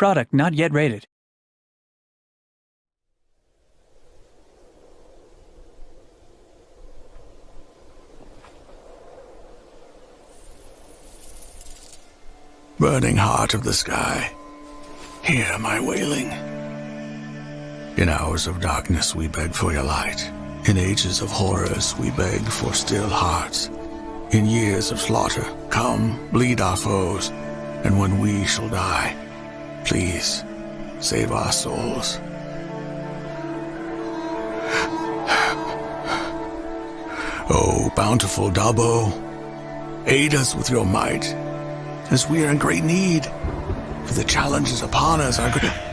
Product not yet rated. Burning heart of the sky, hear my wailing. In hours of darkness we beg for your light. In ages of horrors we beg for still hearts. In years of slaughter, come, bleed our foes. And when we shall die, please, save our souls. Oh, bountiful Dabo, aid us with your might, as we are in great need. For the challenges upon us are great.